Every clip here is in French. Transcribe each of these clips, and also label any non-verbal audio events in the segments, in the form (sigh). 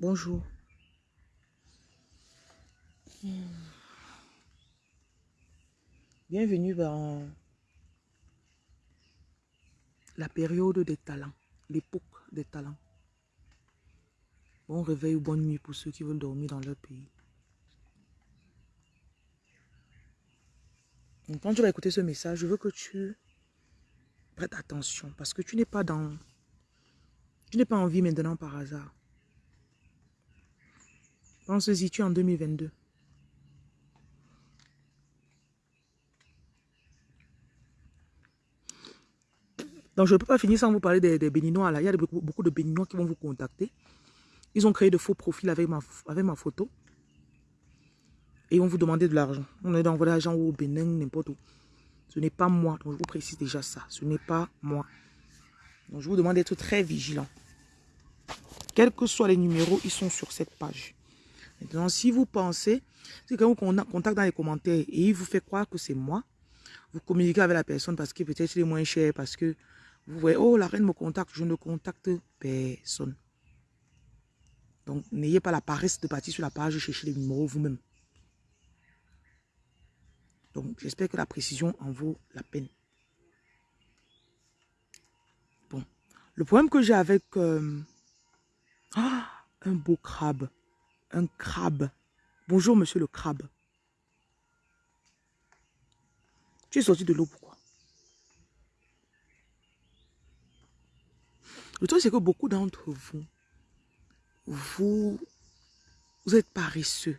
Bonjour. Bienvenue dans la période des talents, l'époque des talents. Bon réveil ou bonne nuit pour ceux qui veulent dormir dans leur pays. quand tu vas écouter ce message, je veux que tu prêtes attention parce que tu n'es pas dans... Tu n'es pas en vie maintenant par hasard. Pense-y, tu es en 2022. Donc, je ne peux pas finir sans vous parler des, Béninois. Là. Il y a beaucoup, de Béninois qui vont vous contacter. Ils ont créé de faux profils avec ma, photo. Et ils vont vous demander de l'argent. On est d'envoyer l'argent au Bénin, n'importe où. Ce n'est pas moi. Donc, je vous précise déjà ça. Ce n'est pas moi. Donc, je vous demande d'être très vigilant. Quels que soient les numéros, ils sont sur cette page. Maintenant, si vous pensez, si quelqu'un vous contacte dans les commentaires et il vous fait croire que c'est moi, vous communiquez avec la personne parce que peut-être il est moins cher, parce que vous voyez, oh, la reine me contacte, je ne contacte personne. Donc, n'ayez pas la paresse de partir sur la page chercher les numéros vous-même. Donc, j'espère que la précision en vaut la peine. Bon. Le problème que j'ai avec... Euh, ah, un beau crabe. Un crabe. Bonjour, monsieur le crabe. Tu es sorti de l'eau pourquoi? Le truc, c'est que beaucoup d'entre vous, vous, vous êtes paresseux.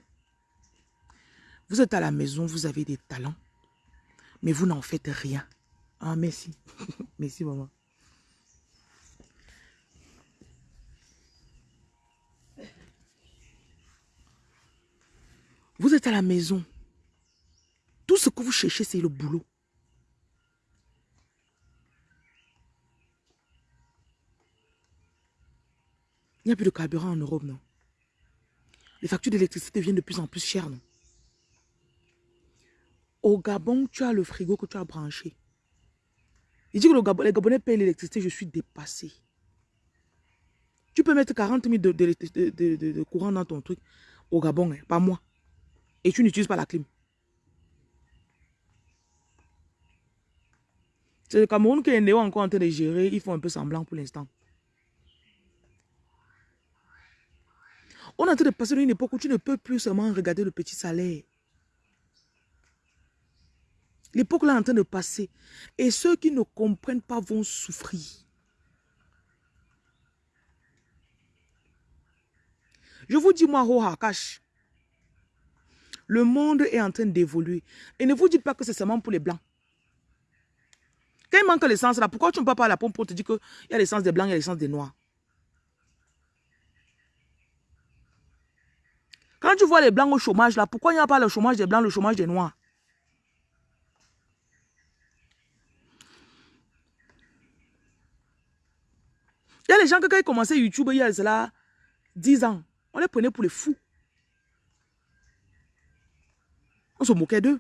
Vous êtes à la maison, vous avez des talents, mais vous n'en faites rien. Ah, merci. (laughs) merci, maman. Vous êtes à la maison. Tout ce que vous cherchez, c'est le boulot. Il n'y a plus de carburant en Europe, non? Les factures d'électricité deviennent de plus en plus chères, non? Au Gabon, tu as le frigo que tu as branché. Il dit que les Gabonais payent l'électricité, je suis dépassé. Tu peux mettre 40 000 de, courant dans ton truc au Gabon, hein, pas moi. Et tu n'utilises pas la clim. C'est le Cameroun qui est encore en train de gérer. Ils font un peu semblant pour l'instant. On est en train de passer une époque où tu ne peux plus seulement regarder le petit salaire. L'époque là est en train de passer. Et ceux qui ne comprennent pas vont souffrir. Je vous dis, moi, Rohakash, le monde est en train d'évoluer. Et ne vous dites pas que c'est seulement pour les blancs. Quand il manque l'essence là, pourquoi tu ne peux pas à la pompe pour te dire qu'il y a l'essence des blancs, il y a l'essence des noirs? Quand tu vois les blancs au chômage là, pourquoi il n'y a pas le chômage des blancs, le chômage des noirs? Il y a les gens qui quand ils commençaient YouTube il y a cela 10 ans, on les prenait pour les fous. Se moquait d'eux.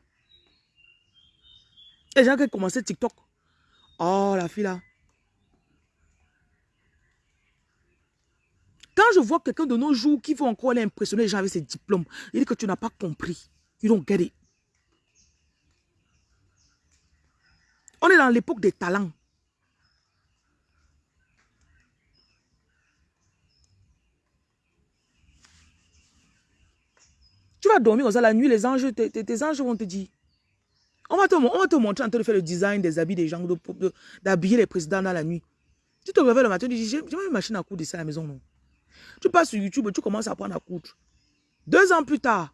Les gens qui commençaient TikTok. Oh, la fille là. Quand je vois quelqu'un de nos jours qui veut encore aller impressionner les gens avec ses diplômes, il dit que tu n'as pas compris. You don't get. On est dans l'époque des talents. Tu vas dormir ça la nuit, les anges, tes, anges vont te dire. On va, te, on te montrer en train de faire le design des habits des gens, d'habiller les présidents dans la nuit. Tu te réveilles le matin, tu dis, j'ai une machine à coudre ici à la maison, non? Tu passes sur YouTube, tu commences à apprendre à coudre. Deux ans plus tard,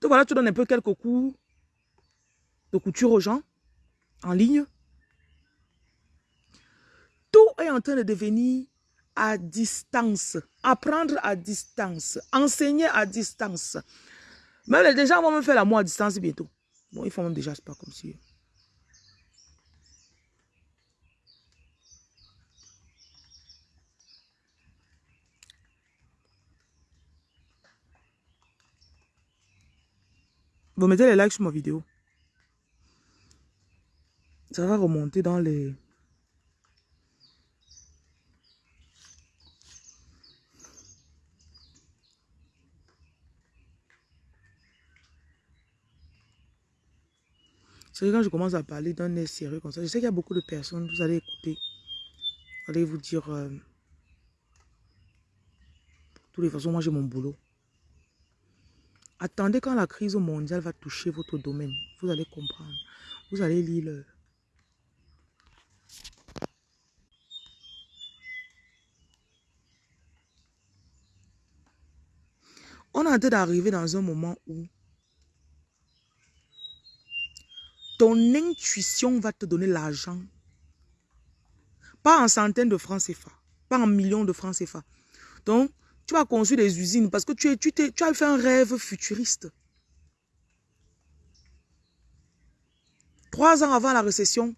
tu donnes un peu quelques cours de couture aux gens en ligne. Tout est en train de devenir à distance, apprendre à distance, enseigner à distance. Mais les gens vont me faire la moi à distance bientôt. Bon, ils font même déjà, c'est pas comme si... Vous mettez les likes sur ma vidéo. Ça va remonter dans les... Quand je commence à parler d'un air sérieux comme ça, je sais qu'il y a beaucoup de personnes, vous allez écouter, vous allez vous dire, euh, toutes les façons, moi j'ai mon boulot. Attendez quand la crise mondiale va toucher votre domaine, vous allez comprendre. Vous allez lire le... On est en train d'arriver dans un moment où ton intuition va te donner l'argent. Pas en centaines de francs CFA, pas en millions de francs CFA. Donc, tu vas construire des usines parce que tu, as fait un rêve futuriste. Trois ans avant la récession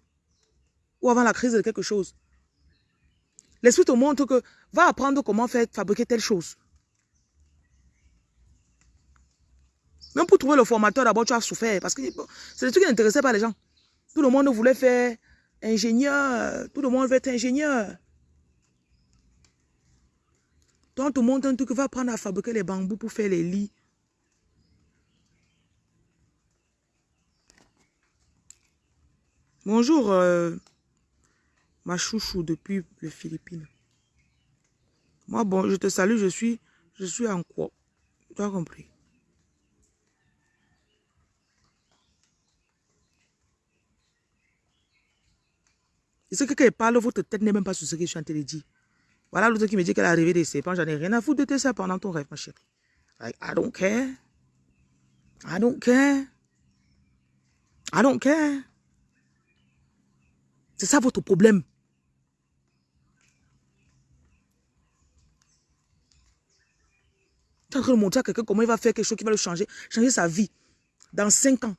ou avant la crise de quelque chose, l'esprit te montre que va apprendre comment faire fabriquer telle chose. Même pour trouver le formateur, d'abord, tu as souffert. Parce que c'est le truc qui n'intéressait pas les gens. Tout le monde voulait faire ingénieur. Tout le monde veut être ingénieur. Donc, tout le monde un truc va apprendre à fabriquer les bambous pour faire les lits. Bonjour, euh, ma chouchou depuis les Philippines. Moi, bon, je te salue, je suis, je suis en quoi? Tu as compris? Ce que quand parle, votre tête n'est même pas sur ce que je suis en train de dire. Voilà l'autre qui me dit qu'elle est arrivée des serpents. J'en ai rien à foutre de tes ça pendant ton rêve, ma chérie. Like, I don't care. I don't care. I don't care. C'est ça votre problème. Tu es en train de montrer à quelqu'un comment il va faire quelque chose qui va le changer, changer sa vie dans cinq ans.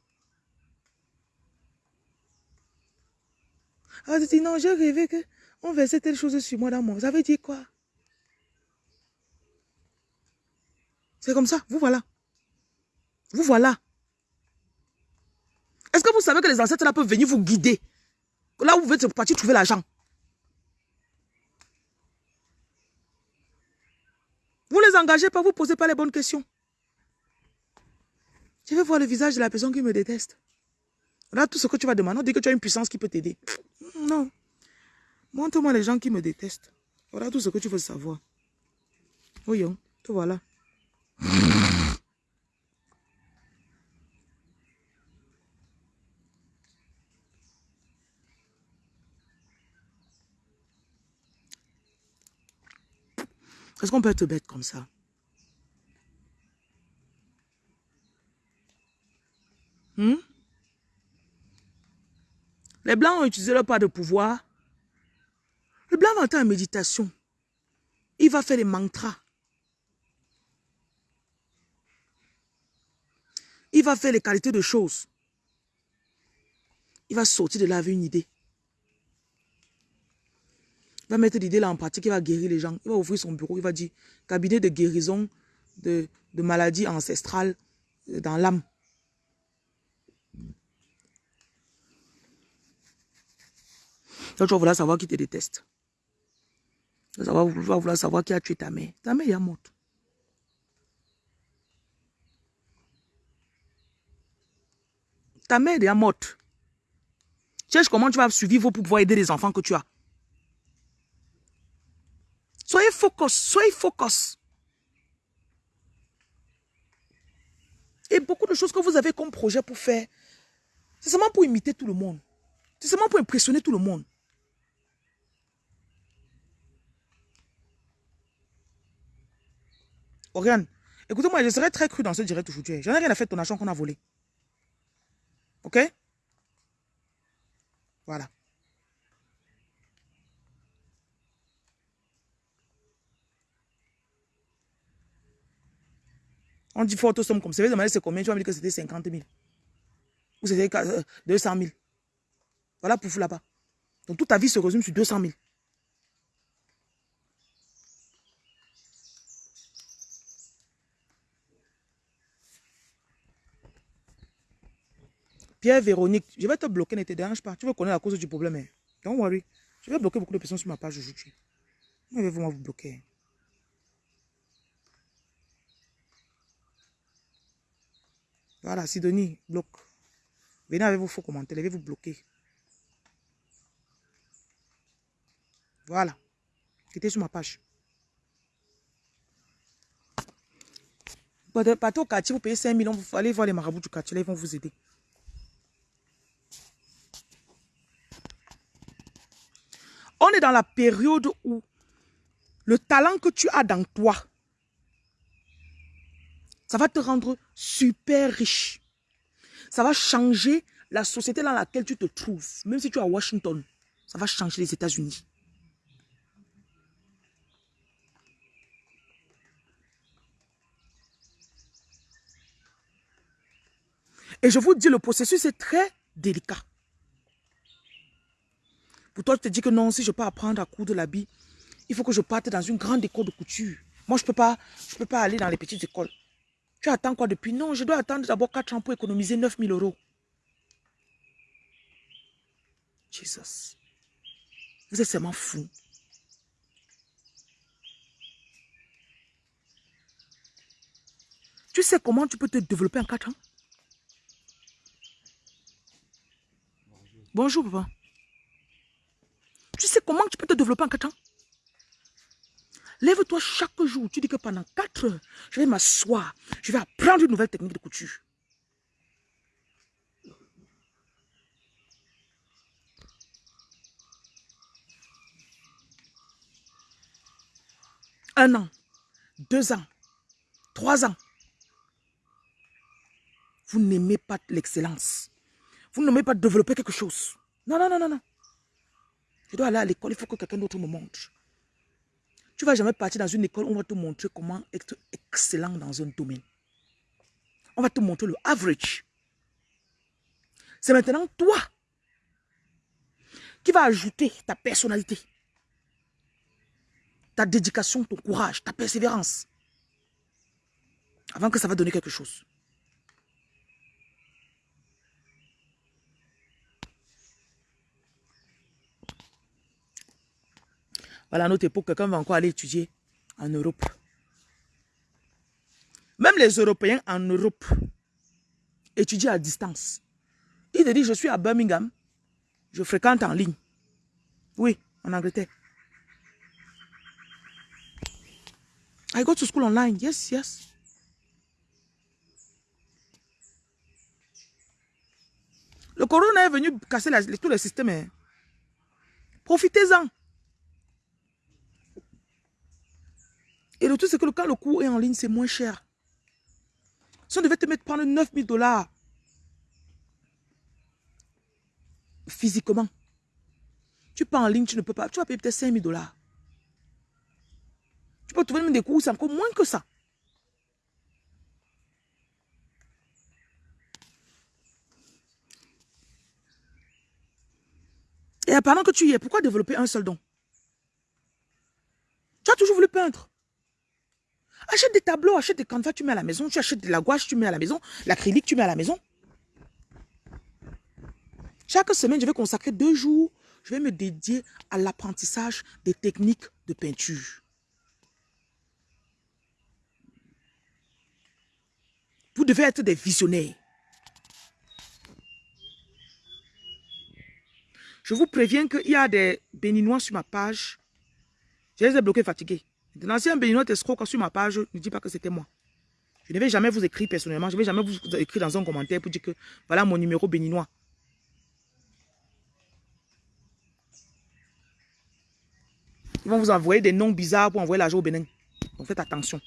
Ah, tu dis non, j'ai rêvé qu'on versait telle chose sur moi dans mon... Ça veut dire quoi? C'est comme ça, vous voilà. Vous voilà. Est-ce que vous savez que les ancêtres là peuvent venir vous guider? Là où vous êtes partir trouver l'argent. Vous ne les engagez pas, vous ne posez pas les bonnes questions. Je vais voir le visage de la personne qui me déteste. Là, tout ce que tu vas demander, on dit que tu as une puissance qui peut t'aider. Non. Montre-moi les gens qui me détestent. Voilà tout ce que tu veux savoir. Oui, tout voilà. Est-ce qu'on peut être bête comme ça hmm? Les Blancs ont utilisé leur part de pouvoir. Le Blanc va entrer en méditation. Il va faire des mantras. Il va faire les qualités de choses. Il va sortir de là avec une idée. Il va mettre l'idée là en pratique, il va guérir les gens. Il va ouvrir son bureau, il va dire cabinet de guérison de maladies ancestrales dans l'âme. Tu vas vouloir savoir qui te déteste. Tu vas vouloir savoir qui a tué ta mère. Ta mère est morte. Ta mère est morte. Cherche comment tu vas survivre pour pouvoir aider les enfants que tu as. Soyez focus, soyez focus. Et beaucoup de choses que vous avez comme projet pour faire, c'est seulement pour imiter tout le monde. C'est seulement pour impressionner tout le monde. Oriane, écoutez-moi, je serai très cru dans ce direct aujourd'hui. J'en ai rien à faire de ton argent qu'on a volé. Ok? Voilà. On dit forte somme comme ça. Vous demander c'est combien Tu vas me dire que c'était 50 000. Ou c'était 200 000. Euh, voilà pour vous là-bas. Donc toute ta vie se résume sur 200 000. Pierre Véronique, je vais te bloquer, ne te dérange pas. Tu veux connaître la cause du problème. Hein? Don't worry. Je vais bloquer beaucoup de personnes sur ma page aujourd'hui. Je vais vous bloquer. Voilà, Sidonie, bloque. Venez avec vos faux commentaires, je vais vous bloquer. Voilà. Quittez sur ma page. Partez au quartier, vous payez 5 millions, vous allez voir les marabouts du quartier, là, ils vont vous aider. On est dans la période où le talent que tu as dans toi, ça va te rendre super riche. Ça va changer la société dans laquelle tu te trouves. Même si tu es à Washington, ça va changer les États-Unis. Et je vous dis, le processus est très délicat. Pour toi, tu te dis que non, si je peux apprendre à coudre l'habit, il faut que je parte dans une grande école de couture. Moi, je ne peux, pas, peux pas aller dans les petites écoles. Tu attends quoi depuis? Non, je dois attendre d'abord 4 ans pour économiser 9 000 euros. Jesus. Vous êtes seulement fou. Tu sais comment tu peux te développer en 4 ans? Bonjour, papa. Tu sais comment tu peux te développer en 4 ans? Lève-toi chaque jour. Tu dis que pendant 4 heures, je vais m'asseoir. Je vais apprendre une nouvelle technique de couture. Un an, deux ans, trois ans. Vous n'aimez pas l'excellence. Vous n'aimez pas développer quelque chose. Non, non, non, non, non. Je dois aller à l'école, il faut que quelqu'un d'autre me montre. Tu ne vas jamais partir dans une école où on va te montrer comment être excellent dans un domaine. On va te montrer le average. C'est maintenant toi qui vas ajouter ta personnalité, ta dédication, ton courage, ta persévérance, avant que ça va donner quelque chose. Voilà, à notre époque, quelqu'un va encore aller étudier en Europe. Même les Européens en Europe étudient à distance. Il te dit, je suis à Birmingham, je fréquente en ligne. Oui, en Angleterre. I go to school online. Yes, yes. Le corona est venu casser tous les systèmes. Hein. Profitez-en. Et le truc, c'est que quand le cours est en ligne, c'est moins cher. Si on devait te mettre prendre 9000 dollars physiquement, tu pars en ligne, tu ne peux pas. Tu vas payer peut-être 5000 dollars. Tu peux trouver même des cours, c'est encore moins que ça. Et pendant que tu y es, pourquoi développer un seul don? Tu as toujours voulu peindre. Achète des tableaux, achète des canevas, tu mets à la maison. Tu achètes de la gouache, tu mets à la maison. L'acrylique, tu mets à la maison. Chaque semaine, je vais consacrer deux jours. Je vais me dédier à l'apprentissage des techniques de peinture. Vous devez être des visionnaires. Je vous préviens qu'il y a des béninois sur ma page. Je les ai bloqués fatigués. L'ancien béninois escroc sur ma page ne dit pas que c'était moi. Je ne vais jamais vous écrire personnellement. Je ne vais jamais vous écrire dans un commentaire pour dire que voilà mon numéro béninois. Ils vont vous envoyer des noms bizarres pour envoyer l'argent au Bénin. Donc faites attention.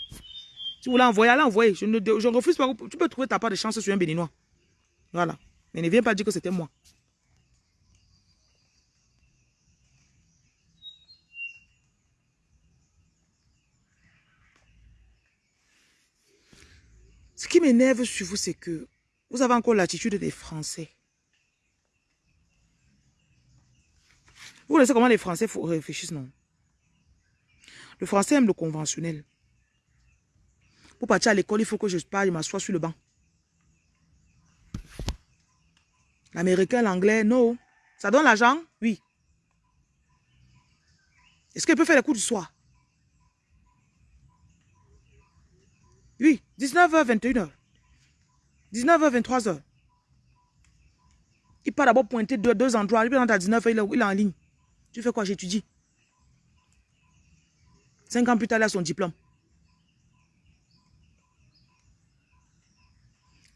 Si vous voulez envoyer, allez envoyer. Je ne refuse pas. Tu peux trouver ta part de chance sur un béninois. Voilà. Mais ne viens pas dire que c'était moi. Ce qui m'énerve sur vous, c'est que vous avez encore l'attitude des Français. Vous savez comment les Français réfléchissent, non? Le Français aime le conventionnel. Pour partir à l'école, il faut que je parle, je m'assoie sur le banc. L'américain, l'anglais, non. Ça donne l'argent? Oui. Est-ce qu'il peut faire les cours du soir? Oui, 19h, 21h. 19h, 23h. Il part d'abord pointer deux, deux endroits. Il est 19 il est, il est en ligne. Tu fais quoi? J'étudie. Cinq ans plus tard, il a son diplôme.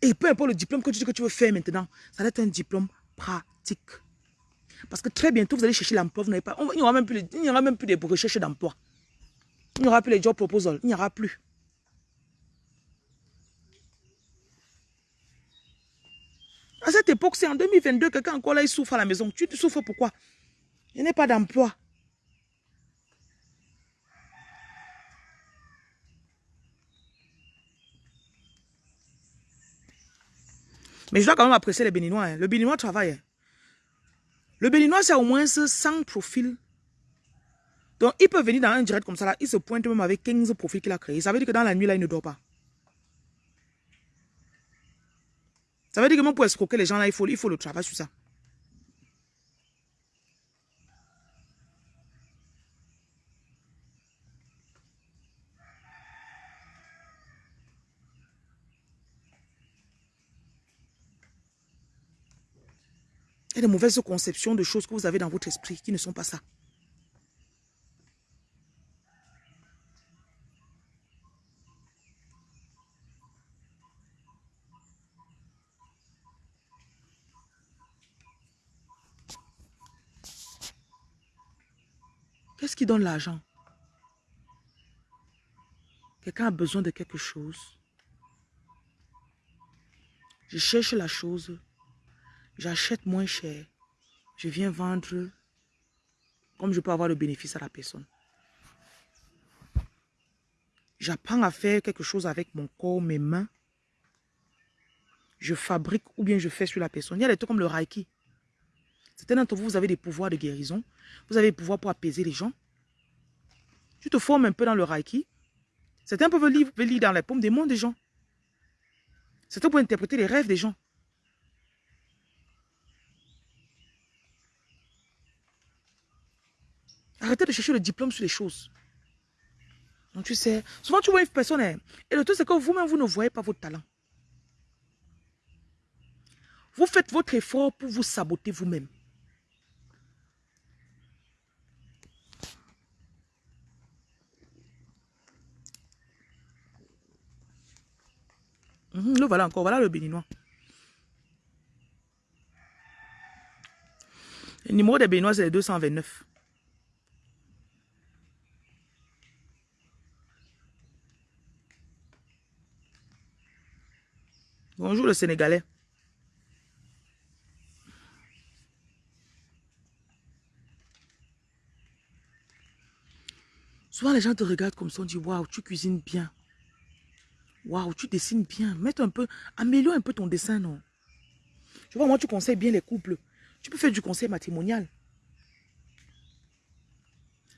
Et peu importe le diplôme que tu dis que tu veux faire maintenant, ça doit être un diplôme pratique. Parce que très bientôt, vous allez chercher l'emploi, vous pas. Il n'y aura même plus, aura même plus de recherche d'emploi. Il n'y aura plus les job proposals. Il n'y aura plus. À cette époque, c'est en 2022, quelqu'un encore là, il souffre à la maison. Tu te souffres pourquoi? N'y a pas d'emploi. Mais je dois quand même apprécier les Béninois. Hein. Le Béninois travaille. Hein. Le Béninois, c'est au moins 100 profils. Donc, il peut venir dans un direct comme ça, là, il se pointe même avec 15 profils qu'il a créés. Ça veut dire que dans la nuit, là, il ne dort pas. Ça veut dire que même pour escroquer les gens, là, il faut, il faut le travail sur ça. Il y a de mauvaises conceptions de choses que vous avez dans votre esprit qui ne sont pas ça. Qui donne l'argent Quelqu'un a besoin de quelque chose. Je cherche la chose J'achète moins cher. Je viens vendre comme je peux avoir le bénéfice à la personne. J'apprends à faire quelque chose avec mon corps, mes mains. Je fabrique ou bien je fais sur la personne. Il y a des trucs comme le Reiki. Certains d'entre vous, vous avez des pouvoirs de guérison. Vous avez des pouvoirs pour apaiser les gens. Tu te formes un peu dans le Reiki. Certains peuvent lire, lire dans les paumes des mondes des gens. Certains peuvent interpréter les rêves des gens. Arrêtez de chercher le diplôme sur les choses. Donc tu sais, souvent tu vois une personne, hein, et le truc c'est que vous-même, vous ne voyez pas votre talent. Vous faites votre effort pour vous saboter vous-même. Mhm, le voilà encore, voilà le béninois. Le numéro des béninois, c'est le 229. Bonjour le Sénégalais. Souvent les gens te regardent comme ça, on dit waouh, tu cuisines bien. Waouh, tu dessines bien. Mets un peu, améliore un peu ton dessin, non? Tu vois, moi, tu conseilles bien les couples. Tu peux faire du conseil matrimonial.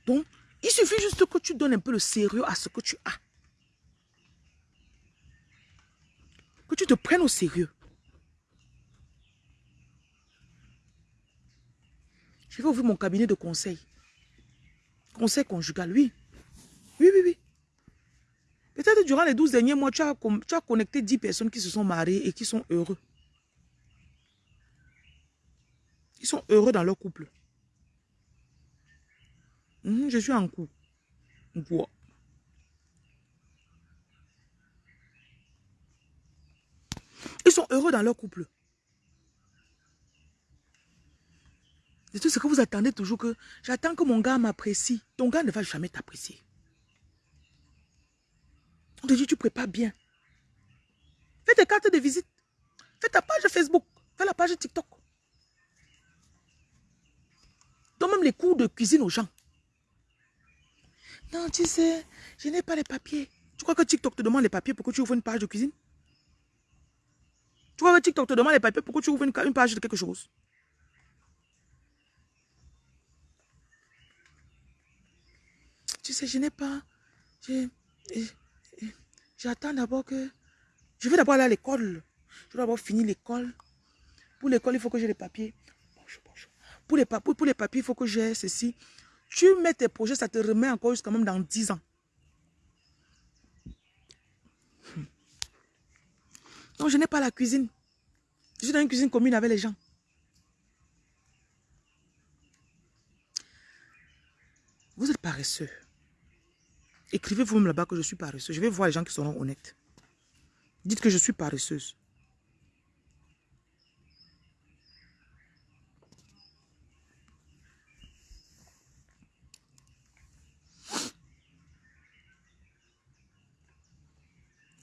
Donc, il suffit juste que tu donnes un peu le sérieux à ce que tu as. que tu te prennes au sérieux. Je vais ouvrir mon cabinet de conseil. Conseil conjugal, oui. Oui, oui, oui. Peut-être durant les 12 derniers mois, tu as, connecté 10 personnes qui se sont mariées et qui sont heureux. Ils sont heureux dans leur couple. Mhm, je suis en couple. Ils sont heureux dans leur couple. C'est tout ce que vous attendez toujours que j'attends que mon gars m'apprécie. Ton gars ne va jamais t'apprécier. On tu prépares bien. Fais tes cartes de visite. Fais ta page Facebook. Fais la page TikTok. Donne même les cours de cuisine aux gens. Non, tu sais, je n'ai pas les papiers. Tu crois que TikTok te demande les papiers pour que tu ouvres une page de cuisine? Tu vois, TikTok te demande les papiers, pourquoi tu ouvres une, page de quelque chose? Tu sais, je n'ai pas... J'attends d'abord que... Je vais d'abord aller à l'école. Je dois d'abord finir l'école. Pour l'école, il faut que j'ai les papiers. Bonjour, bonjour. Pour les, papiers, il faut que j'ai ceci. Tu mets tes projets, ça te remet encore jusqu'à même dans 10 ans. Hmm. Donc, je n'ai pas la cuisine. Je suis dans une cuisine commune avec les gens. Vous êtes paresseux. Écrivez vous-même là-bas que je suis paresseux. Je vais voir les gens qui seront honnêtes. Dites que je suis paresseuse.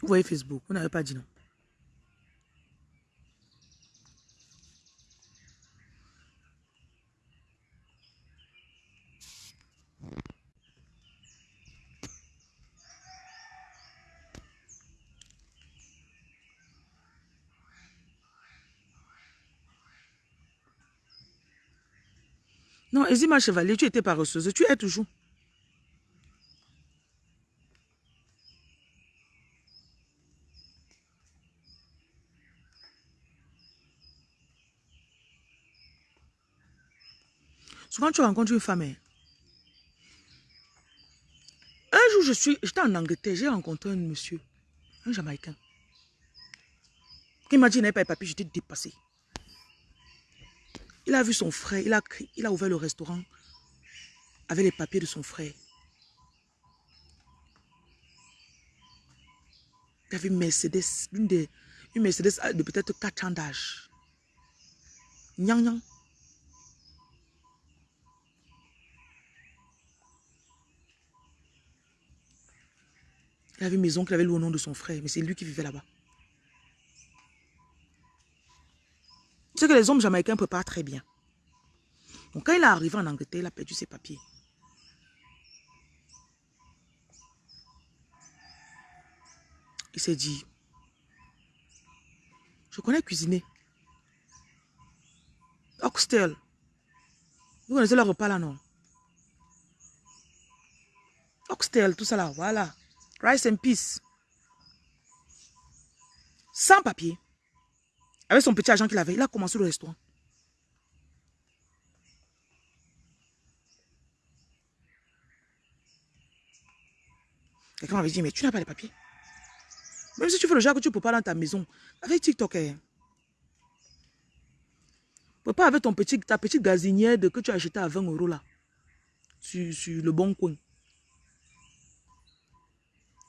Vous voyez Facebook, vous n'avez pas dit non. Non, Ezima Chevalier, tu étais paresseuse. Tu es toujours. Souvent, tu rencontres une femme. hein. Un jour, je suis, j'étais en Angleterre, j'ai rencontré un monsieur, un Jamaïcain, qui m'a dit n'avait pas les papiers, j'étais dépassé. Il a vu son frère, il a, il a ouvert le restaurant avec les papiers de son frère. Il avait une Mercedes, une, une Mercedes de peut-être 4 ans d'âge. Nyang nyang. Il avait une maison qu'il avait louée au nom de son frère, mais c'est lui qui vivait là-bas. Sais que les hommes jamaïcains préparent très bien. Donc quand il est arrivé en Angleterre, il a perdu ses papiers. Il s'est dit, je connais cuisiner. Oxtail. Vous connaissez le repas là, non? Oxtail, tout ça là, voilà. Rice and peas. Sans papier. Avec son petit argent qu'il avait, il a commencé le restaurant. Quelqu'un m'avait dit, mais tu n'as pas les papiers. Même si tu fais le genre que tu peux pas dans ta maison, avec TikTok, hein. Tu peux pas avec ton petit, ta petite gazinière de, que tu as acheté à 20 euros là, sur, sur le bon coin.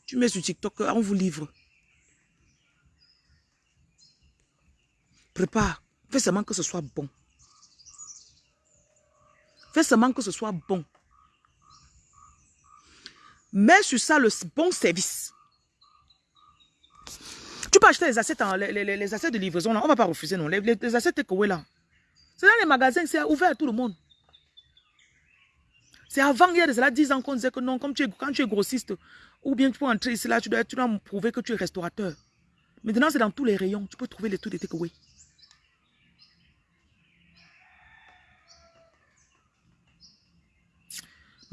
Tu mets sur TikTok, on vous livre. Prépare. Fais seulement que ce soit bon. Fais seulement que ce soit bon. Mets sur ça le bon service. Tu peux acheter les assiettes, les, les- assiettes de livraison, là. on ne va pas refuser, non. Les, les, assiettes takeaway, là. C'est dans les magasins, c'est ouvert à tout le monde. C'est avant, a de cela 10 ans qu'on disait que non, comme tu es, quand tu es grossiste, ou bien tu peux entrer ici, là, tu dois, tu dois prouver que tu es restaurateur. Maintenant, c'est dans tous les rayons. Tu peux trouver les trucs de takeaway.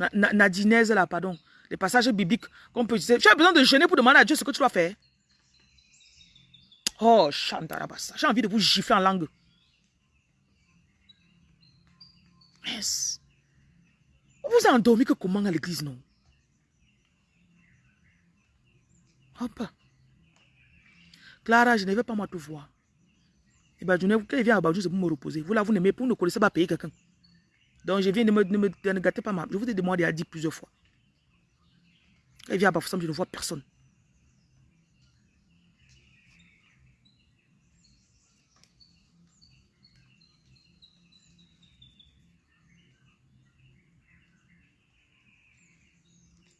Na- na- Nadinaise, là, pardon. Les passages bibliques qu'on peut utiliser. Tu as besoin de jeûner pour demander à Dieu ce que tu dois faire. Oh, Chantarabassa. J'ai envie de vous gifler en langue. Yes. Vous vous endormi que comment à l'église, non? Hop. Clara, je ne vais pas moi te voir. Et ben, je ne quand il vient à Badou, c'est pour me reposer. Vous là, vous n'aimez pas, vous ne connaissez pas payer quelqu'un. Donc, je viens de me, ne me de gâter pas ma. Je vous ai demandé à dire plusieurs fois. Quand il vient à Bafoussam, je ne vois personne.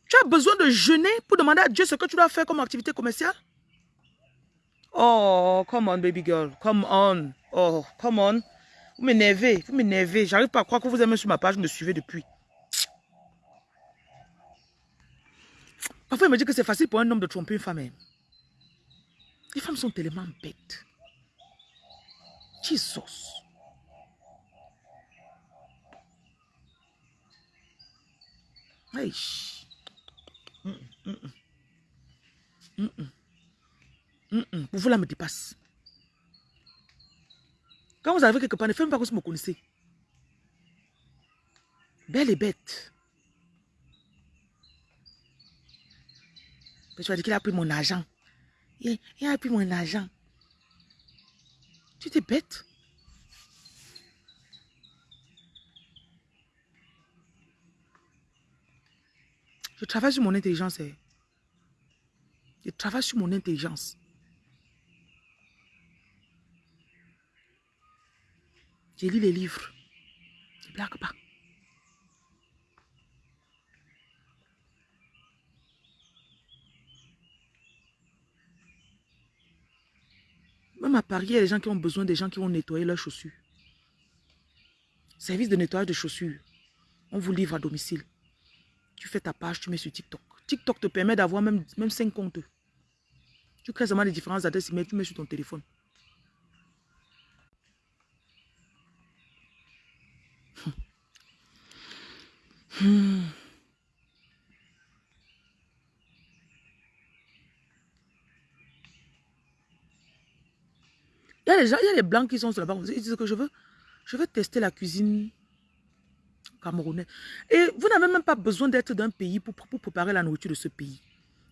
Tu as besoin de jeûner pour demander à Dieu ce que tu dois faire comme activité commerciale? Oh, come on, baby girl. Come on. Oh, come on. Vous m'énervez. Vous m'énervez. J'arrive pas à croire que vous êtes même sur ma page. Vous me suivez depuis. Parfois, il me dit que c'est facile pour un homme de tromper une femme. hein. Les femmes sont tellement bêtes. Jesus. Hey. Mm, mm, mm. Mm, mm. Mm. Vous là me dépasse. Quand vous arrivez quelque part, ne faites même pas que vous me connaissez. Belle et bête. Tu as dit qu'il a pris mon argent. Il, il a pris mon argent. Tu étais bête. Je travaille sur mon intelligence. eh. Je travaille sur mon intelligence. Je lis les livres. Ne blague pas. Même à Paris, il y a des gens qui ont besoin des gens qui vont nettoyer leurs chaussures. Service de nettoyage de chaussures. On vous livre à domicile. Tu fais ta page, tu mets sur TikTok. TikTok te permet d'avoir même, même 5 comptes. Tu crées seulement les différentes adresses email, tu mets sur ton téléphone. Hmm. Il y a des gens, il y a des blancs qui sont là-bas. Ils disent que je veux, je veux tester la cuisine camerounaise. Et vous n'avez même pas besoin d'être d'un pays pour, pour préparer la nourriture de ce pays.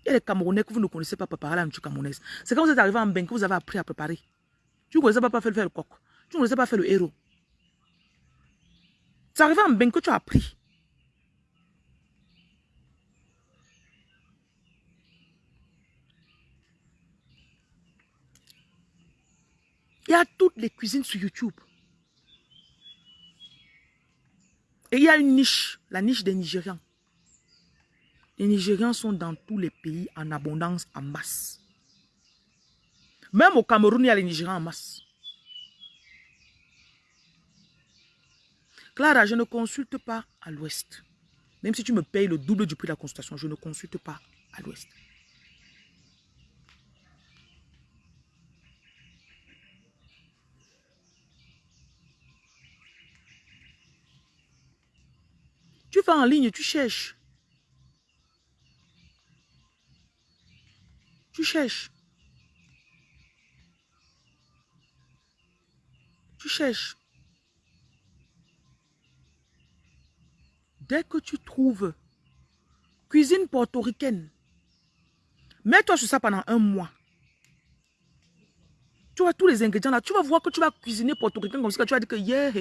Il y a des Camerounais que vous ne connaissez pas préparer la nourriture camerounaise. C'est quand vous êtes arrivé en bain que vous avez appris à préparer. Tu ne connaissais pas faire, faire le coq. Tu ne connaissais pas faire le héros. C'est arrivé en bain que tu as appris. Il y a toutes les cuisines sur YouTube. Et il y a une niche, la niche des Nigérians. Les Nigérians sont dans tous les pays en abondance, en masse. Même au Cameroun, il y a les Nigérians en masse. Clara, je ne consulte pas à l'ouest. Même si tu me payes le double du prix de la consultation, je ne consulte pas à l'ouest. Tu vas en ligne, tu cherches. Tu cherches. Tu cherches. Dès que tu trouves cuisine portoricaine, mets-toi sur ça pendant un mois. Tu vois tous les ingrédients là, tu vas voir que tu vas cuisiner portoricain comme ça, tu vas dire que yeah.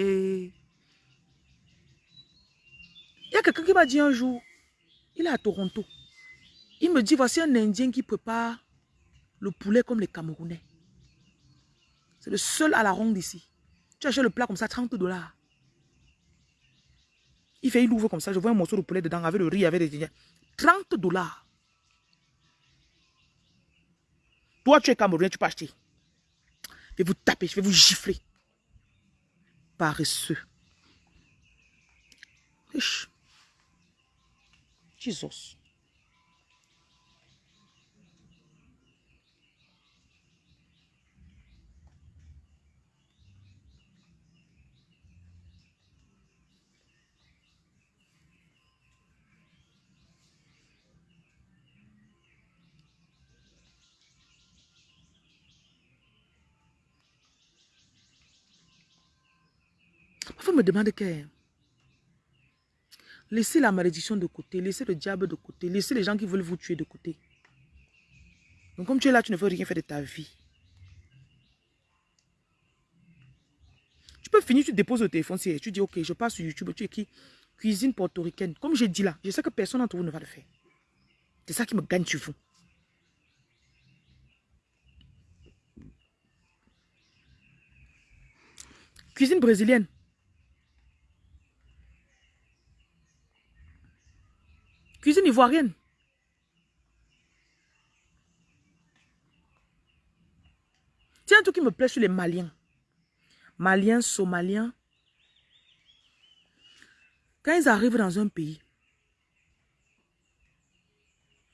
Il y a quelqu'un qui m'a dit un jour, il est à Toronto. Il me dit, voici un Indien qui prépare le poulet comme les Camerounais. C'est le seul à la ronde ici. Tu achètes le plat comme ça, 30 dollars. Il fait, il ouvre comme ça, je vois un morceau de poulet dedans avec le riz, avec ingrédients. 30 dollars. Toi, tu es Camerounais, tu peux acheter. Je vais vous taper, je vais vous gifler. Paresseux. Jesus. Me demande que laissez la malédiction de côté, laissez le diable de côté, laissez les gens qui veulent vous tuer de côté. Donc, comme tu es là, tu ne veux rien faire de ta vie. Tu peux finir, tu déposes le téléphone, tu dis, ok, je passe sur YouTube, tu écris cuisine portoricaine. Comme j'ai dit là, je sais que personne d'entre vous ne va le faire. C'est ça qui me gagne sur vous. Cuisine brésilienne. Cuisine ivoirienne. Tiens, un truc qui me plaît sur les Maliens. Maliens, Somaliens. Quand ils arrivent dans un pays,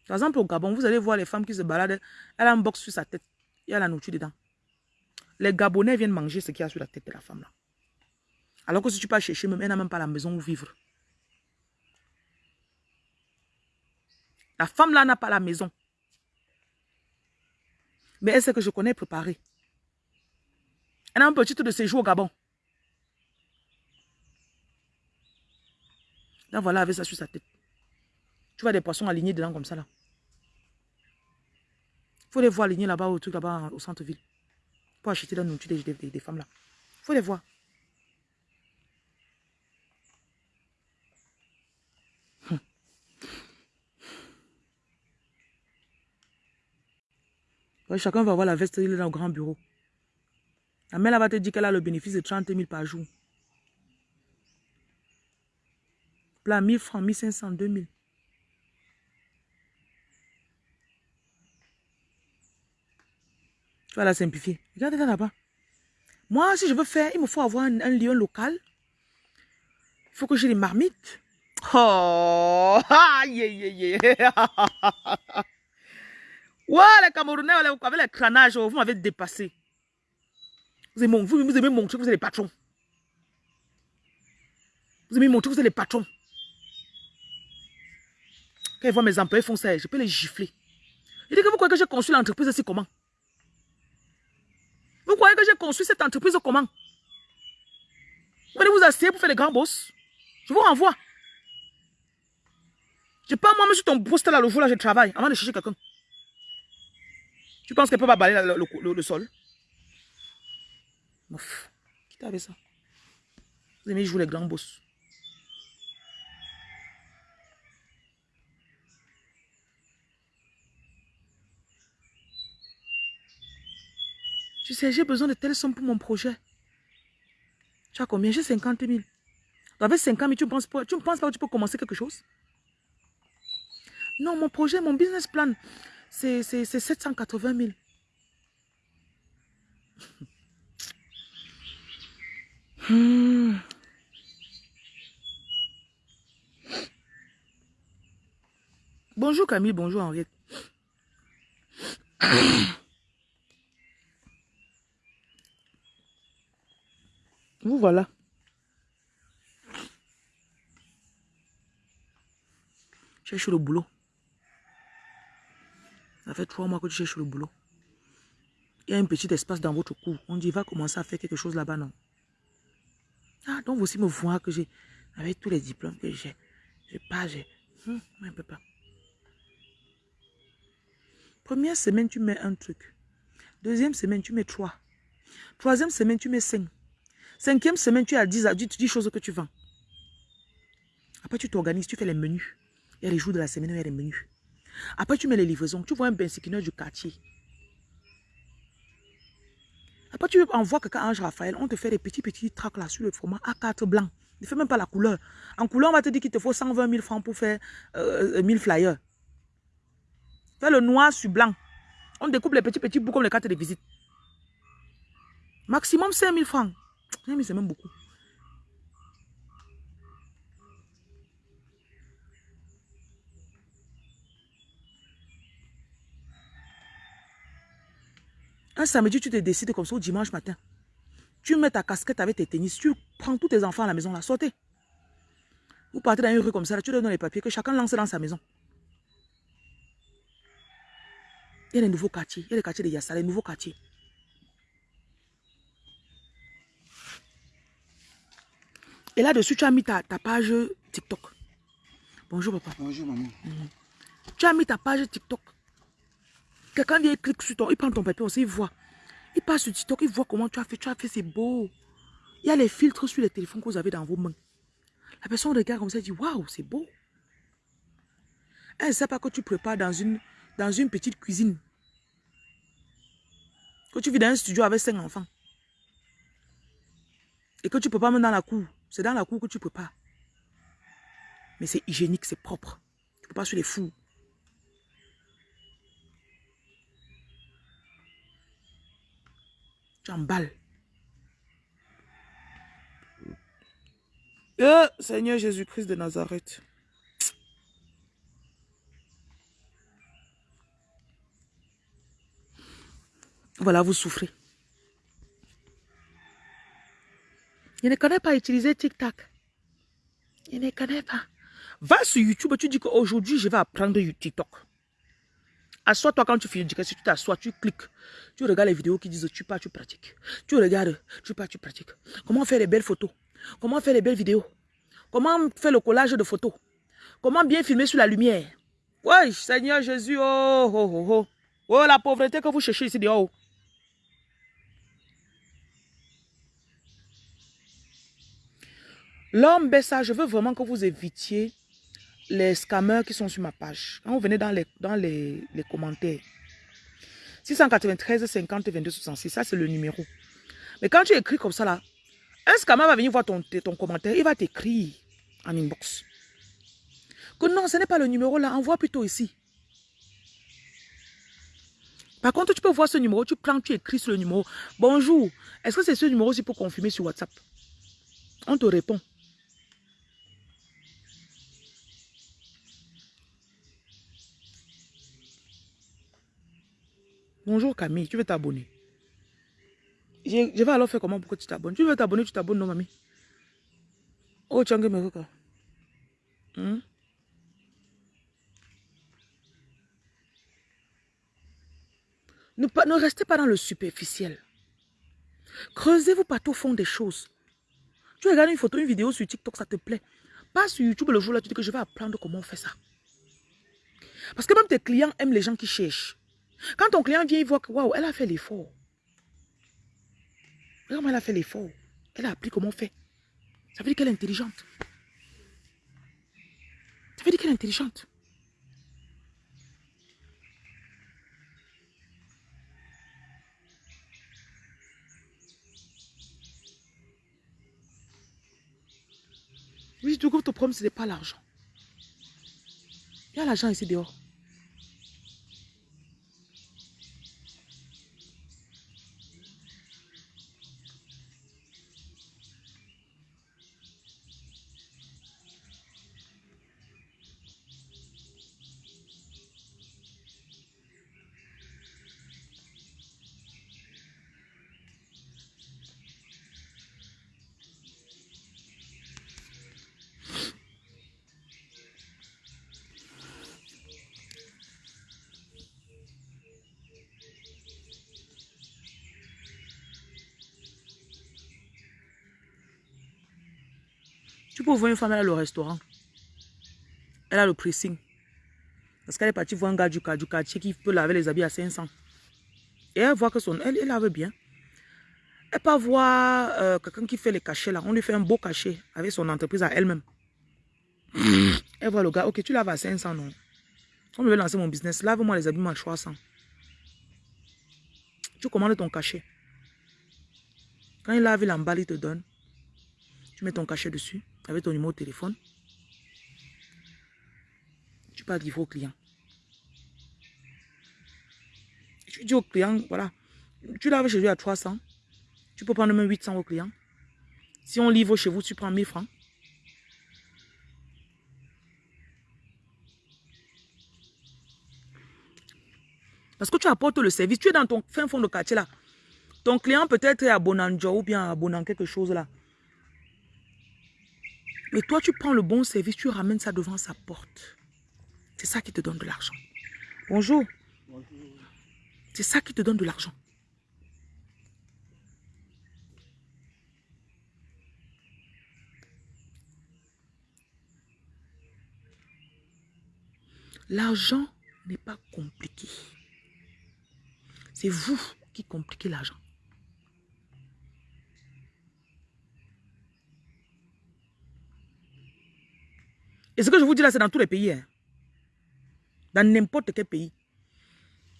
par exemple au Gabon, vous allez voir les femmes qui se baladent, elle a un box sur sa tête, il y a la nourriture dedans. Les Gabonais viennent manger ce qu'il y a sur la tête de la femme. Alors que si tu pars chercher, même, elle n'a même pas la maison où vivre. La femme là n'a pas la maison. Mais elle sait que je connais préparer. Elle a un petit de séjour au Gabon. Là, voilà, avec ça sur sa tête. Tu vois des poissons alignés dedans comme ça, là. Faut les voir alignés là-bas, au truc là-bas, au centre-ville. Pour acheter la nourriture des, des, femmes là. Faut les voir. Chacun va avoir la veste, dans le grand bureau. La mère va te dire qu'elle a le bénéfice de 30 000 par jour. Plat 1000 francs, 1500, 2000. Tu vas la simplifier. Regardez là-bas. Moi, si je veux faire, il me faut avoir un, lieu local. Il faut que j'ai des marmites. Oh, (laughs) aïe, aïe, aïe. (laughs) Ouais, les Camerounais, avec les crânages, vous m'avez dépassé. Vous aimez, vous, vous aimez montrer que vous êtes les patrons. Vous aimez montrer que vous êtes les patrons. Quand ils voient mes employés font ça, je peux les gifler. Il dit que vous croyez que j'ai construit l'entreprise aussi comment? Vous croyez que j'ai construit cette entreprise comment? Vous allez vous asseoir pour faire les grands boss? Je vous renvoie. Je pas moi-même sur ton poste là le jour là je travaille avant de chercher quelqu'un. Tu penses qu'elle peut pas balayer le, sol? Ouf. Qui t'avait ça? Vous aimez jouer les grands boss. Tu sais, j'ai besoin de telles sommes pour mon projet. Tu as combien? J'ai 50 000. Avec 50 000, tu ne tu ne penses pas que tu peux commencer quelque chose? Non, mon projet, mon business plan, c'est 780 000. Hmm. Bonjour Camille, bonjour Henriette. Vous voilà. Cherche le boulot. Ça fait trois mois que tu cherches le boulot. Il y a un petit espace dans votre cours. On dit, va commencer à faire quelque chose là-bas, non? Ah, donc vous aussi me voir que j'ai, avec tous les diplômes que j'ai, je pas, j'ai, hum, un peu pas. Première semaine, tu mets un truc. Deuxième semaine, tu mets trois. Troisième semaine, tu mets cinq. Cinquième semaine, tu as 10, 10 choses que tu vends. Après, tu t'organises, tu fais les menus. Il y a les jours de la semaine où il y a les menus. Après, tu mets les livraisons. Tu vois un bensiquineur du quartier. Après, tu envoies quelqu'un Ange Raphaël. On te fait des petits, petits tracks là sur le format A4 blanc. Ne fais même pas la couleur. En couleur, on va te dire qu'il te faut 120 000 francs pour faire 1000 euh, flyers. Fais le noir sur blanc. On découpe les petits, petits bouts comme les cartes de visite. Maximum 5 000 francs. c'est même beaucoup. Un samedi, tu te décides comme ça au dimanche matin. Tu mets ta casquette avec tes tennis, tu prends tous tes enfants à la maison, là, sortez. Vous partez dans une rue comme ça, là, tu donnes les papiers, que chacun lance dans sa maison. Il y a les nouveaux quartiers, il y a les quartiers de Yassa, les nouveaux quartiers. Et là-dessus, tu as mis ta, page TikTok. Bonjour, papa. Bonjour, maman. Mhm. Tu as mis ta page TikTok. Quelqu'un vient, clique sur ton, il prend ton papier, on il voit. Il passe sur TikTok, il voit comment tu as fait. Tu as fait, c'est beau. Il y a les filtres sur les téléphones que vous avez dans vos mains. La personne regarde comme ça, elle dit, waouh, c'est beau. Elle ne sait pas que tu prépares dans une, dans une petite cuisine. Que tu vis dans un studio avec cinq enfants. Et que tu pas mettre dans la cour. C'est dans la cour que tu prépares. Mais c'est hygiénique, c'est propre. Tu ne peux pas sur les fous. Tu emballes. Euh, Seigneur Jésus-Christ de Nazareth. Voilà, vous souffrez. Je ne connais pas utiliser TikTok. Je ne connais pas. Va sur YouTube, tu dis qu'aujourd'hui, je vais apprendre TikTok. Assois-toi quand tu finis si tu t'assois, tu cliques. Tu regardes les vidéos qui disent tu pars, tu pratiques. Tu regardes, tu pars, tu pratiques. Comment faire les belles photos? Comment faire les belles vidéos? Comment faire le collage de photos? Comment bien filmer sur la lumière? Oui, Seigneur Jésus, oh, oh, oh, oh. Oh, la pauvreté que vous cherchez ici dehors. L'homme ça, je veux vraiment que vous évitiez les scammers qui sont sur ma page. Quand vous venez dans les, commentaires, 693 50 22 66. Ça, c'est le numéro. Mais quand tu écris comme ça là, un scammer va venir voir ton, ton commentaire. Il va t'écrire en inbox. Que non, ce n'est pas le numéro là. Envoie plutôt ici. Par contre, tu peux voir ce numéro, tu prends, tu écris sur le numéro. Bonjour, est-ce que c'est ce numéro-ci pour confirmer sur WhatsApp? On te répond. Bonjour Camille, tu veux t'abonner? Je, vais alors faire comment pour que tu t'abonnes? Tu veux t'abonner, tu t'abonnes, non, mamie? Oh, as un hmm? Ne, ne restez pas dans le superficiel. Creusez-vous partout au fond des choses. Tu regardes une photo, une vidéo sur TikTok, ça te plaît. Pas sur YouTube le jour là, tu dis que je vais apprendre comment on fait ça. Parce que même tes clients aiment les gens qui cherchent. Quand ton client vient, il voit que, waouh, elle a fait l'effort. Comment elle a fait l'effort. Elle a appris comment on fait. Ça veut dire qu'elle est intelligente. Ça veut dire qu'elle est intelligente. Oui, du coup, ton problème, ce n'est pas l'argent. Il y a l'argent ici dehors. Peux voir une femme, elle a le restaurant. Elle a le pressing. Parce qu'elle est partie voir un gars du, quartier qui peut laver les habits à 500. Et elle voit que son... Elle, elle lave bien. Elle peut voir euh, quelqu'un qui fait les cachets là. On lui fait un beau cachet avec son entreprise à elle-même. Elle voit le gars. Ok, tu laves à 500, non? On veut lancer mon business. Lave-moi les habits à 300. Tu commandes ton cachet. Quand il lave, il emballe, il te donne. Tu mets ton cachet dessus avec ton numéro de téléphone. Tu peux livrer au client. Tu dis au client, voilà, tu laves chez lui à 300. Tu peux prendre même 800 au client. Si on livre chez vous, tu prends 1000 francs. Parce que tu apportes le service. Tu es dans ton fin fond de quartier là. Ton client peut-être est à Bonanjo ou bien à Bonan quelque chose là. Mais toi, tu prends le bon service, tu ramènes ça devant sa porte. C'est ça qui te donne de l'argent. Bonjour. Bonjour. C'est ça qui te donne de l'argent. L'argent n'est pas compliqué. C'est vous qui compliquez l'argent. Et ce que je vous dis là, c'est dans tous les pays. Hein. Dans n'importe quel pays.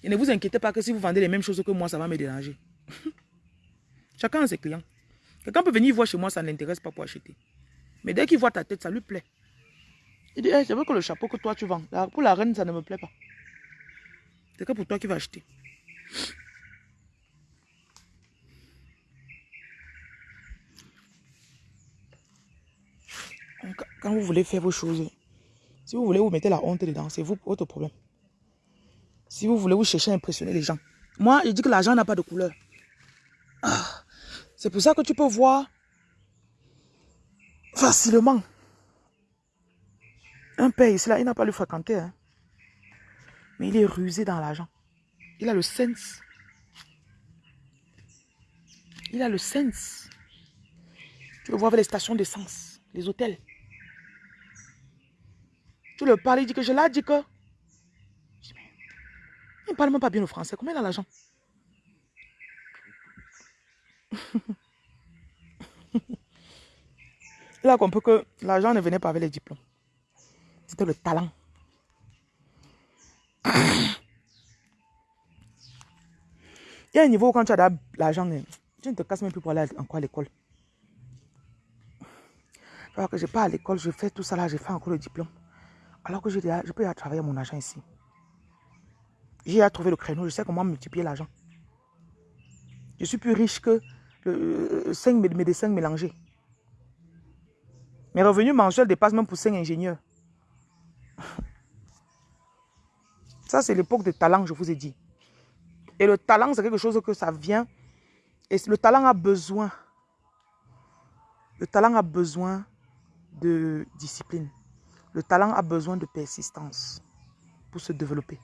Et ne vous inquiétez pas que si vous vendez les mêmes choses que moi, ça va me déranger. (laughs) Chacun a ses clients. Quelqu'un peut venir voir chez moi, ça ne l'intéresse pas pour acheter. Mais dès qu'il voit ta tête, ça lui plaît. Il dit, c'est vrai que le chapeau que toi tu vends, pour la reine, ça ne me plaît pas. C'est que pour toi qui vas acheter. Quand vous voulez faire vos choses, si vous voulez vous mettez la honte dedans, c'est vous votre problème. Si vous voulez vous chercher à impressionner les gens. Moi, je dis que l'argent n'a pas de couleur. Ah, c'est pour ça que tu peux voir facilement un père ici, là, il n'a pas le fréquenter. Hein. Mais il est rusé dans l'argent. Il a le sens. Il a le sens. Tu le vois avec les stations d'essence, les hôtels. Tu le parles, il dit que je l'ai dit que... Il ne parle même pas bien le français. Comment il a l'argent? Il a compris que l'argent ne venait pas avec les diplômes. C'était le talent. Il y a un niveau où quand tu as l'argent, tu ne te casses même plus pour aller encore à l'école. Alors que je pas à l'école, je fais tout ça là, j'ai fait encore le diplôme. Alors que je, peux y travailler mon argent ici. J'ai à trouver le créneau, je sais comment multiplier l'argent. Je suis plus riche que le, 5 euh, médecins mélangés. Mes revenus mensuels dépassent même pour 5 ingénieurs. (laughs) Ça, c'est l'époque de talent, je vous ai dit. Et le talent, c'est quelque chose que ça vient. Et le talent a besoin. Le talent a besoin de discipline. Le talent a besoin de persistance pour se développer.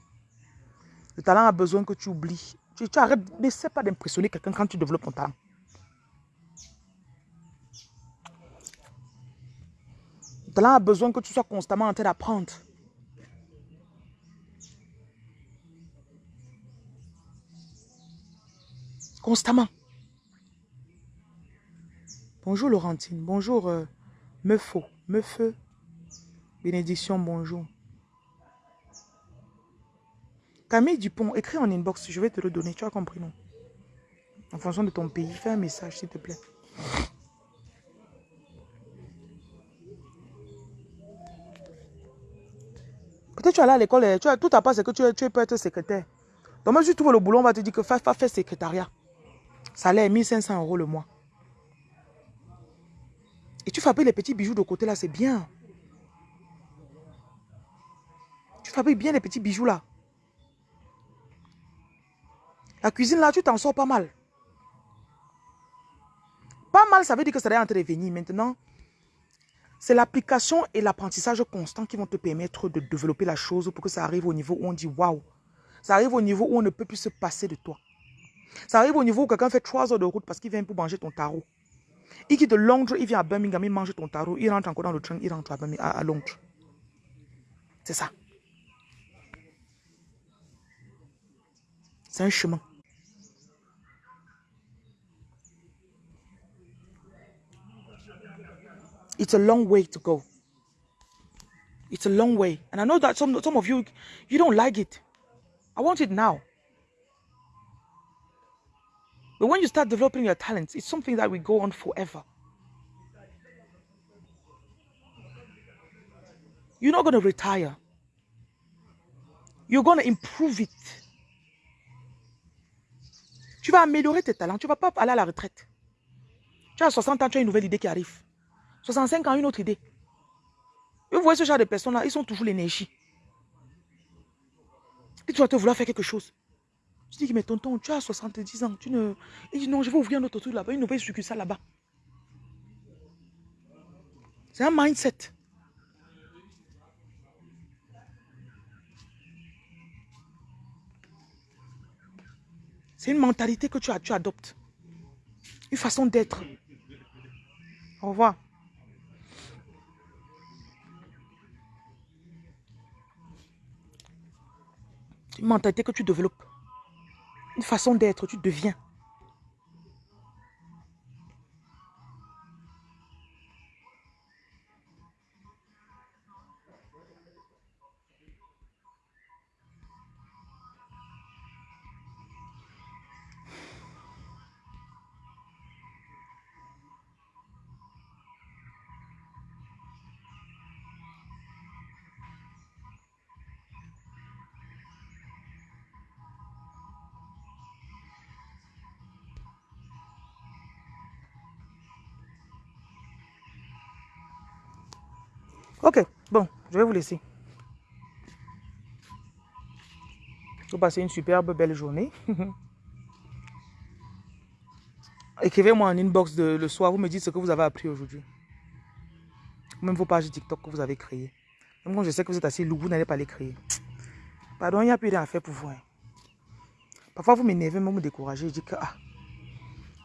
Le talent a besoin que tu oublies. Tu, tu arrêtes, n'essaie pas d'impressionner quelqu'un quand tu développes ton talent. Le talent a besoin que tu sois constamment en train d'apprendre. Constamment. Bonjour Laurentine. Bonjour euh, Meufo. Bénédiction, bonjour. Camille Dupont, écris en inbox, je vais te le donner. Tu as compris, non? En fonction de ton pays, fais un message, s'il te plaît. Peut-être tu es allé à l'école, tu as, tout à part, c'est que tu, peux être secrétaire. Donc, même si tu trouves le boulot, on va te dire que fais, fais secrétariat. Salaire 1500 euros le mois. Et tu fabriques les petits bijoux de côté là, c'est bien. Tu fabriques bien les petits bijoux là. La cuisine là, tu t'en sors pas mal. Pas mal, ça veut dire que ça va intervenir. Maintenant, c'est l'application et l'apprentissage constant qui vont te permettre de développer la chose pour que ça arrive au niveau où on dit waouh. Ça arrive au niveau où on ne peut plus se passer de toi. Ça arrive au niveau où quelqu'un fait trois heures de route parce qu'il vient pour manger ton tarot. Il quitte Londres, il vient à Birmingham, il mange ton tarot, il rentre encore dans le train, il rentre à, à Londres. C'est ça. C'est un chemin. It's a long way to go. It's a long way. And I know that some, some of you, you don't like it. I want it now. But when you start developing your talents, it's something that will go on forever. You're not going to retire. You're going to improve it. Tu vas améliorer tes talents. Tu ne vas pas aller à la retraite. Tu as 60 ans, tu as une nouvelle idée qui arrive. 65 ans, une autre idée. vous voyez ce genre de personnes-là, ils sont toujours l'énergie. Et tu vas te vouloir faire quelque chose. Je dis, mais tonton, tu as 70 ans. Tu ne... Il dit, non, je vais ouvrir un autre truc là-bas, une nouvelle succursale là-bas. C'est un mindset. C'est une mentalité que tu, tu adoptes. Une façon d'être. Au revoir. Une mentalité que tu développes. Une façon d'être, tu deviens. Ok, bon, je vais vous laisser. Vous passez une superbe belle journée. (laughs) Écrivez-moi en inbox de, le soir, vous me dites ce que vous avez appris aujourd'hui. Même vos pages TikTok que vous avez créées. Même quand je sais que vous êtes assez lourd, vous n'allez pas les créer. Pardon, il n'y a plus rien à faire pour vous. Hein. Parfois, vous m'énervez, même me découragez. Je dis que, ah,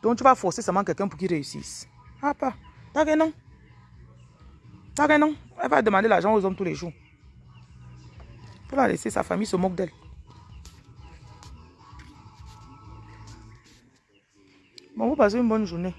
donc tu vas forcer seulement quelqu'un pour qu'il réussisse. Ah, pas. D'accord, non. D'accord, non. Elle va demander l'argent aux hommes tous les jours. Pour la laisser, sa famille se moque d'elle. Bon, vous passez une bonne journée.